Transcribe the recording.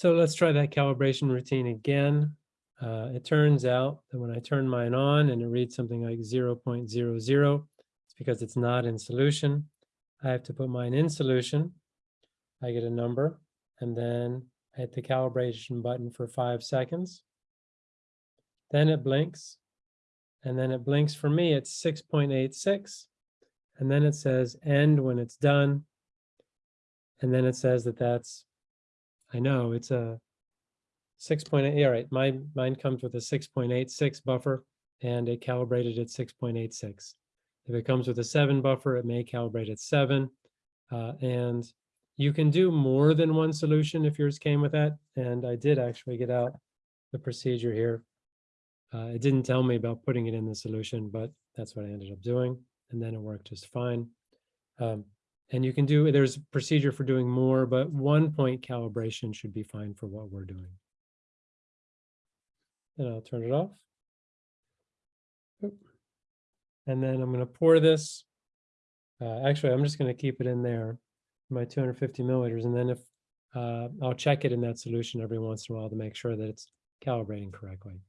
So let's try that calibration routine again. Uh, it turns out that when I turn mine on and it reads something like 0.00, it's because it's not in solution. I have to put mine in solution. I get a number and then I hit the calibration button for five seconds. Then it blinks. And then it blinks for me at 6.86. And then it says end when it's done. And then it says that that's, I know it's a 6.8, yeah, right, my, mine comes with a 6.86 buffer and it calibrated at 6.86. If it comes with a seven buffer, it may calibrate at seven. Uh, and you can do more than one solution if yours came with that. And I did actually get out the procedure here. Uh, it didn't tell me about putting it in the solution, but that's what I ended up doing. And then it worked just fine. Um, and you can do, there's a procedure for doing more, but one point calibration should be fine for what we're doing. And I'll turn it off. And then I'm going to pour this. Uh, actually, I'm just going to keep it in there, my 250 milliliters. And then if uh, I'll check it in that solution every once in a while to make sure that it's calibrating correctly.